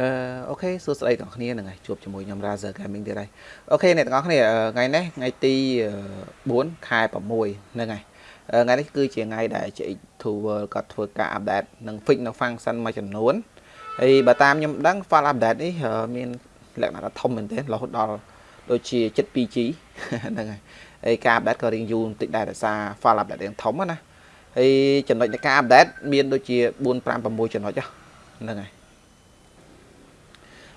អឺអូខេសួស្តីទាំងអស់គ្នាហ្នឹងហើយជួបជាមួយខ្ញុំ Razer Gaming ទៀតហើយអូខេអ្នកទាំងអស់គ្នាថ្ងៃនេះថ្ងៃទី4ខែ6ហ្នឹងហើយថ្ងៃនេះគឺជាថ្ងៃដែល GX2 World គាត់ធ្វើការ update និង fix នៅ function មួយចំនួនហើយបើតាមខ្ញុំដឹង file update នេះមានលក្ខណៈថាធំមែនទែនរហូតដល់ដូចជា 72G ហ្នឹងហើយហើយការ update ក៏រៀងយូរបន្តិចដែរដោយសារ file update រៀងធំណាហើយចំណុចនៃការ update មានដូចជា4 5 6ចំណុចហ្នឹងហើយ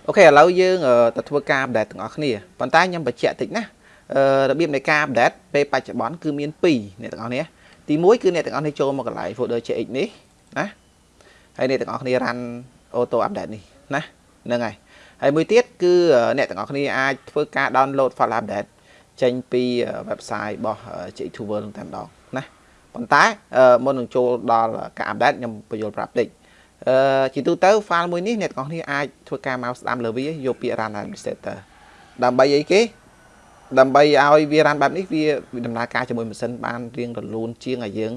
អូខេឥឡូវយើងទៅធ្វើការ update ទាំងអស់គ្នាប៉ុន្តែខ្ញុំបញ្ជាក់តិចណារបៀបនៃការ update ពេលបច្ចុប្បន្នគឺមាន2អ្នកទាំងអស់គ្នាទី1គឺអ្នកទាំងអស់គ្នាចូលមកកន្លែង folder CX នេះណាហើយអ្នកទាំងអស់គ្នា run auto update នេះណាហ្នឹងហើយហើយមួយទៀតគឺអ្នកទាំងអស់គ្នាអាចធ្វើការ download file update ចេញពី website របស់ CX Tower នឹងតែម្ដងណាប៉ុន្តែមុននឹងចូលដល់ការ update ខ្ញុំបញ្យល់ប្រាប់តិច អឺជាទូទៅ file មួយនេះអ្នកទាំងអស់គ្នាអាចធ្វើការមកស្ដាំលើវាយកពាក្យ run administrator ដើម្បីអីគេដើម្បីឲ្យវា run បែបនេះវាដំណើរការជាមួយម៉ាស៊ីនបានរៀងរលូនជាងឲ្យយើង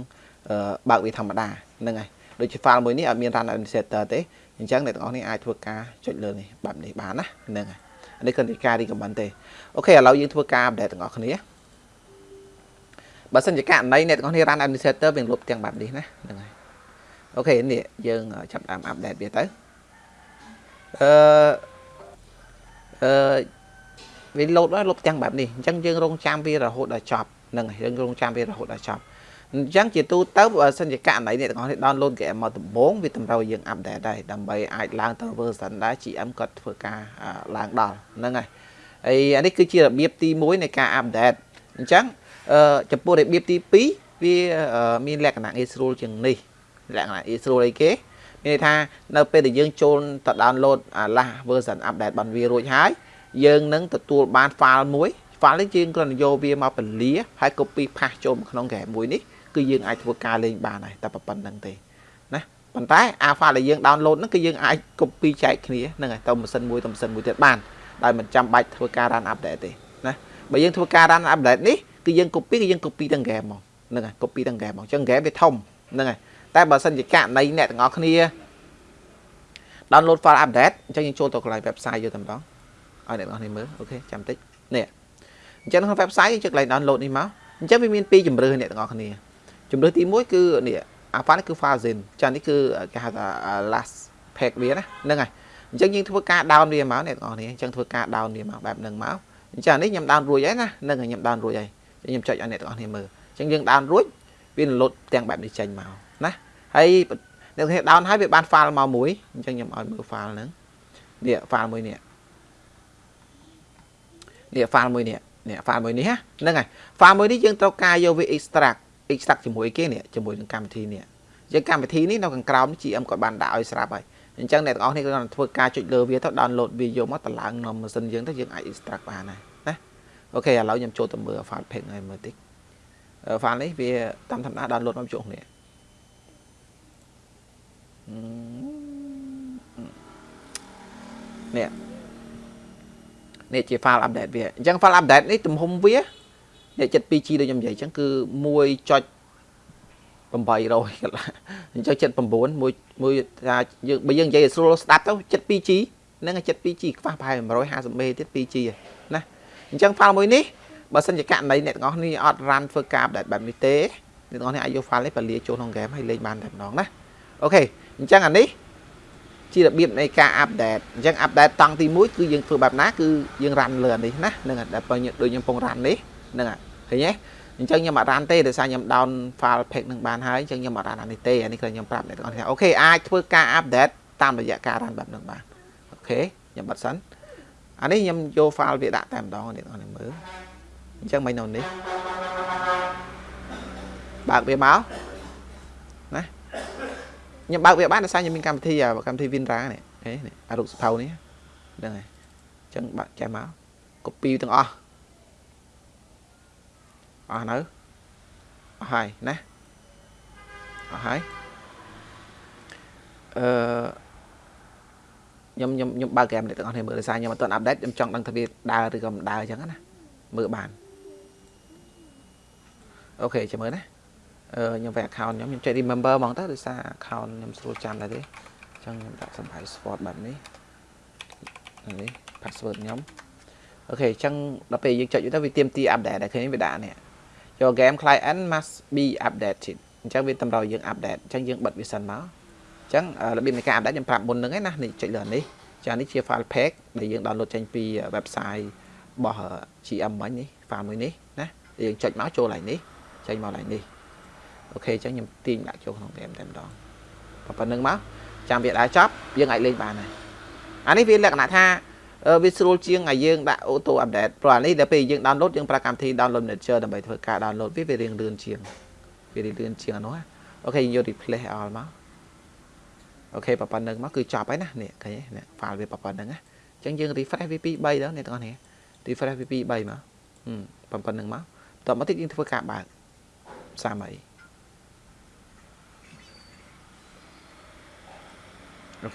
បើកវាធម្មតាហ្នឹងហើយដូចជា file មួយនេះអត់មាន run administrator ទេអញ្ចឹងអ្នកទាំងអស់គ្នាអាចធ្វើការចុចលើនេះបែបនេះបានណាហ្នឹងហើយនេះគឺការ recommend ទេអូខេឥឡូវយើងធ្វើការ update ទាំងអស់គ្នាបើសិនជាករណីអ្នកទាំងអស់គ្នា run administrator វាលុបទាំងបែបនេះណាហ្នឹងហើយ អូខេនេះយើងចាប់តាម update វាទៅអឺអឺវាលោតហើយលុបទាំងបែបនេះអញ្ចឹងយើងរងចាំវារហូតដល់ចប់ហ្នឹងហើយយើងរងចាំវារហូតដល់ចប់អញ្ចឹងជាទូទៅបើសិនជាករណីអ្នកទាំងអស់នេះ download game មកដំបូងវាតម្រូវឲ្យយើង update ដែរដើម្បីអាចឡើងទៅ version ដែរ GM គាត់ធ្វើការឡើងដល់ហ្នឹងហើយហើយអានេះគឺជារបៀបទី1នៃការ update អញ្ចឹងចំពោះរបៀបទី2វាមានលក្ខណៈងាយស្រួលជាងនេះ លក្ខណៈងាយស្រួលអីគេមានន័យថានៅពេលដែលយើងចូលទៅ download អា last version update បានវារួចហើយយើងនឹងទទួលបាន file មួយ file នេះយើងគ្រាន់តែយកវាមកពលាហើយ copy ផាសចូលក្នុង game មួយនេះគឺយើងអាចធ្វើការលេងបានហើយតែប៉ុណ្្នឹងទេណាប៉ុន្តែអា file ដែលយើង download ហ្នឹងគឺយើងអាច copy ចែកគ្នាហ្នឹងហើយទៅម៉ាស៊ីនមួយទៅម៉ាស៊ីនមួយទៀតបានដោយមិនចាំបាច់ធ្វើការ run update ទេណាបើយើងធ្វើការ run update នេះគឺយើង copy គឺយើង copy ទាំង game មកហ្នឹងហើយ copy ទាំង game មកអញ្ចឹង game វាធំហ្នឹងហើយ តែបើសិនជាករណីអ្នកទាំងអស់គ្នា download file update អញ្ចឹងយើងចូលទៅកន្លែង website យកតែម្ដងឲ្យអ្នកទាំងអស់គ្នាមើលអូខេចាំតិចនេះអញ្ចឹងក្នុង website យើងចុចកន្លែង download នេះមកអញ្ចឹងវាមានពីរជំរឿអ្នកទាំងអស់គ្នាជំរឿទី1គឺនេះអា file នេះគឺ file zin ចានេះគឺគេហៅថា last pack វាណាហ្នឹងហើយអញ្ចឹងយើងធ្វើការ down វាមកអ្នកទាំងអស់គ្នាអញ្ចឹងធ្វើការ down វាមកបែបហ្នឹងមកអញ្ចឹងនេះខ្ញុំ down រួចហើយណាហ្នឹងហើយខ្ញុំ down រួចហើយខ្ញុំចុចឲ្យអ្នកទាំងអស់គ្នាមើលអញ្ចឹងយើង down រួចវាលោតទាំងបែបនេះចេញមក ណាហើយអ្នកទាំងអស់គ្នា down ហើយវាបាន file មកមួយអញ្ចឹងខ្ញុំឲ្យមើល file ហ្នឹងនេះ file មួយនេះនេះ file មួយនេះនេះ file មួយនេះហ្នឹងហើយ file មួយនេះយើងត្រូវការយកវា extract extract ជាមួយគេនេះជាមួយនឹងកម្មវិធីនេះយើងកម្មវិធីនេះនៅខាងក្រោម GM គាត់បានដាក់ឲ្យស្រាប់ហើយអញ្ចឹងអ្នកទាំងអស់នេះគាត់ធ្វើការចុចលើវាទៅ download វាយកមកតម្លើងក្នុងម៉ាស៊ីនយើងទៅយើងអាច extract បានហើយណាអូខេឥឡូវខ្ញុំចូលទៅមើល file pack ឲ្យមើលតិច file នេះវាតាមធម្មតា download មកជួបនេះ នេះនេះជា file update វាអញ្ចឹង file update នេះទំហំវានេះ 72G ដូចខ្ញុំនិយាយអញ្ចឹងគឺ1.800អញ្ចឹង79មួយមួយថាយើងបើយើងនិយាយឲ្យស្រួលស្ដាប់ទៅ 72G ហ្នឹង 72G ខ្វះប្រហែល 150M ទៀត 2G ណាអញ្ចឹង file មួយនេះបើសិនជាករណីអ្នកទាំងអស់នេះអត់ run ធ្វើការ update បែបនេះទេអ្នកទាំងអស់នេះអាចយក file នេះបលាចូលក្នុង game ហើយលេងបានតែម្ដងណាOK អញ្ចឹងអានេះជារបៀបនៃការ update អញ្ចឹង update តង់ទី1គឺយើងធ្វើបែបណាគឺយើង run លើអានេះណាហ្នឹងហើយដែលដូចខ្ញុំកំពុង run នេះហ្នឹងហើយឃើញទេអញ្ចឹងខ្ញុំអត់ run ទេដោយសារខ្ញុំ down file pack នឹងបានហើយអញ្ចឹងខ្ញុំអត់ run អានេះទេអានេះគឺខ្ញុំប្រាប់អ្នកទាំងអស់គ្នា OK អាចធ្វើការ update តាមរយៈការ run បែបហ្នឹងបាន OK ខ្ញុំបិទសិនអានេះខ្ញុំយក file វាដាក់តែម្ដងអ្នកទាំងអស់គ្នាមើលអញ្ចឹងមិននៅនេះបើកវាមកណា ខ្ញុំបើកវាបានដោយសារខ្ញុំមានកម្មវិធីកម្មវិធី Winra នេះនេះអារូបសភៅនេះហ្នឹងហើយអញ្ចឹងបើកចេះមក copy ទាំងអស់អស់នៅអស់ហើយណាអស់ហើយអឺខ្ញុំខ្ញុំខ្ញុំបើកហ្គេមនេះទាំងអស់គ្នាមើលដោយសារខ្ញុំអត់ទាន់អាប់ដេតខ្ញុំចង់ដឹងថាវាដើរឬក៏មិនដើរអញ្ចឹងណាមើលបានអូខេចាំមើលណាអឺ ខ្ញុំវា account ខ្ញុំខ្ញុំចុច remember ហ្មងទៅដោយសារ account ខ្ញុំស្រួលចាំដែរទេអញ្ចឹងខ្ញុំដាក់សម្ភារ sport បែបនេះនេះ password ខ្ញុំអូខេអញ្ចឹងដល់ពេលយើងចុចទៅវាទៀមទី update ដែលឃើញវាដាក់នេះយក game client must be updated អញ្ចឹងវាតម្រូវយើង update អញ្ចឹងយើងបិទវាសិនមកអញ្ចឹងរបៀបនៃការ update ខ្ញុំប្រាប់មុនហ្នឹងឯណានេះចុចលើនេះចានេះជា file pack ដែលយើង download ចេញពី website របស់ GM មិញនេះ file មួយនេះណាយើងចុចមកចូលឡើងនេះចេញមកឡើងនេះ អូខេអញ្ចឹងខ្ញុំទាញដាក់ចូលក្នុង game តែម្ដងប៉ុណ្្នឹងមកចាំវាដែរចប់យើងអាចលេងបានហើយអានេះវាលក្ខណៈថាវាស្រួលជាងឲ្យយើងដាក់ auto update ព្រោះអានេះដល់ពេលយើង download យើងប្រើកម្មវិធី download manager ដើម្បីធ្វើការ download វាវារៀងលឿនជាងវារៀងលឿនជាងអានោះអូខេយើងយក replace all មកអូខេប៉ុណ្្នឹងមកគឺចប់ហើយណានេះឃើញទេ file វាប៉ុណ្្នឹងណាអញ្ចឹងយើង refresh វា2 3ដល់អ្នកទាំងអស់នេះ refresh វា2 3មកប៉ុណ្្នឹងមកតមកទៀតយើងធ្វើការបើកសាមីអូ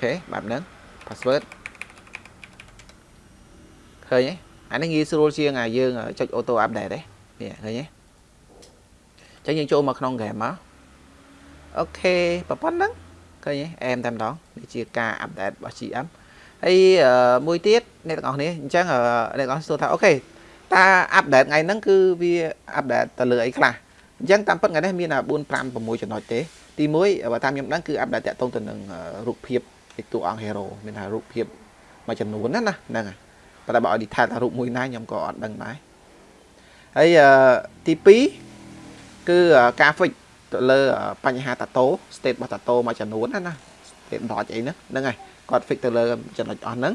ខេបែបហ្នឹង password ឃើញទេអានេះងាយស្រួលជាងអាយើងចុច auto update ទេនេះឃើញទេអញ្ចឹងយើងចូលមកក្នុង game មក OK ប៉ុណ្ណឹងឃើញទេអែមតែម្ដងនេះជាការ update របស់ GM ហើយមួយទៀតអ្នកទាំងអស់គ្នាអញ្ចឹងអ្នកទាំងអស់សួរថា OK តើ update ថ្ងៃហ្នឹងគឺវា update ទៅលើអីខ្លះអញ្ចឹងតាមពិតថ្ងៃនេះមាន4 5 6ចំណុចទេទី1បើតាមខ្ញុំដឹងគឺ update តាក់ទងទៅនឹងរូបភាព តួអង្គ hero មានថារូបភាពមួយចំនួនណាណាហ្នឹងហើយប៉ុន្តែបើឲ្យ detail ថារូបមួយណាខ្ញុំក៏អត់ដឹងដែរហើយទី2គឺការ fix ទៅលើបញ្ហាតាតូ state របស់តាតូមួយចំនួនណាណា state dot អីហ្នឹងហ្នឹងហើយគាត់ fix ទៅលើចំណុចអស់ហ្នឹង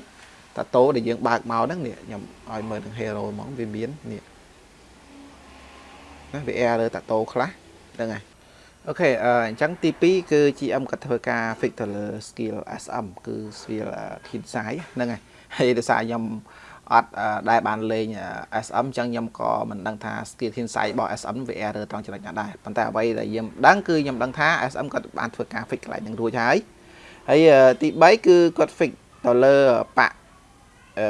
តាតូដែលយើងបើកមកហ្នឹងនេះខ្ញុំឲ្យមើលនឹង hero ហ្មងវាមាននេះណាវា error តាតូខ្លះហ្នឹងហើយ អូខេអញ្ចឹងទី2គឺ GM គាត់ធ្វើការ fix ទៅលើ skill SM គឺ skill kin size ហ្នឹងហើយហើយដោយសារខ្ញុំអត់ដែលបានលេង SM អញ្ចឹងខ្ញុំក៏មិនដឹងថា skill kin size របស់ SM វា error ត្រង់ចំណុចណាដែរប៉ុន្តែអ្វីដែលខ្ញុំដឹងគឺខ្ញុំដឹងថា SM គាត់បានធ្វើការ fix កន្លែងហ្នឹងរួចហើយហើយទី3គឺគាត់ fix ទៅលើបាក់អឺ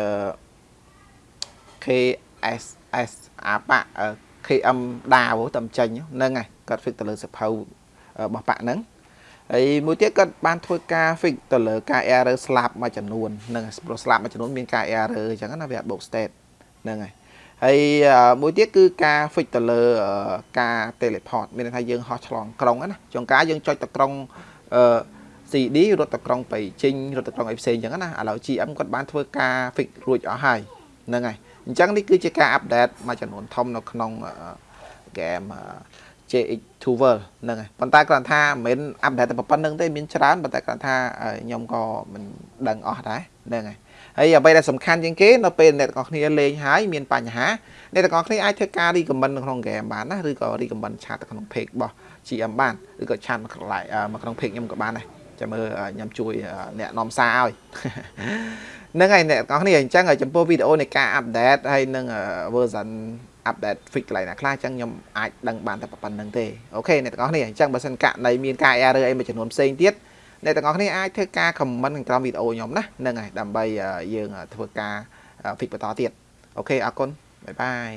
KSS អាបាក់ KM ដាវតាមចេញហ្នឹងហើយគាត់ fix ទៅលើសភៅរបស់បាក់ហ្នឹងហើយមួយទៀតគាត់បានធ្វើការ fix ទៅលើការ error ស្លាប់មួយចំនួនហ្នឹងព្រោះស្លាប់មួយចំនួនមានការ error អញ្ចឹងណាវាអត់បូក state ហ្នឹងហើយហើយមួយទៀតគឺការ fix ទៅលើការ teleport មានន័យថាយើងហោះឆ្លងក្រុងណាចុងការយើងចុចទៅក្រុងអឺ CD រត់ទៅក្រុងបៃជីងរត់ទៅក្រុងអីផ្សេងអញ្ចឹងណាឥឡូវ GM គាត់បានធ្វើការ fix រួចអស់ហើយហ្នឹងហើយ អញ្ចឹងនេះគឺជាការ update មួយចំនួនធំនៅក្នុង game JX2 World ហ្នឹងហើយប៉ុន្តែគ្រាន់ថាមិនមែន update តែប៉ុណ្្នឹងទេមានច្រើនប៉ុន្តែគ្រាន់ថាខ្ញុំក៏មិនដឹងអស់ដែរហ្នឹងហើយហើយអ្វីដែលសំខាន់ជាងគេនៅពេលអ្នកទាំងអស់គ្នាលេងហើយមានបញ្ហាអ្នកទាំងអស់គ្នាអាចធ្វើការ recommend នៅក្នុង game បានណាឬក៏ recommend ឆាតទៅក្នុង page របស់ GM បានឬក៏ឆាតមកក្នុង page ខ្ញុំក៏បានដែរចាំមើលខ្ញុំជួយអ្នកនាំសារឲ្យ ហ្នឹងហើយអ្នកទាំងអស់គ្នាអញ្ចឹងចំពោះវីដេអូនៃការ update ហើយនឹង version update fix កន្លែងណាខ្លះអញ្ចឹងខ្ញុំអាចដឹងបានតែប៉ុណ្្នឹងទេ OK អ្នកទាំងអស់គ្នាអញ្ចឹងបើសិនករណីមានការ error អីមួយចំនួនផ្សេងទៀតអ្នកទាំងអស់គ្នាអាចធ្វើការ comment ក្នុងក្រោមវីដេអូខ្ញុំណាហ្នឹងហើយដើម្បីយើងធ្វើការ fix បន្តទៀត OK អរគុណ bye bye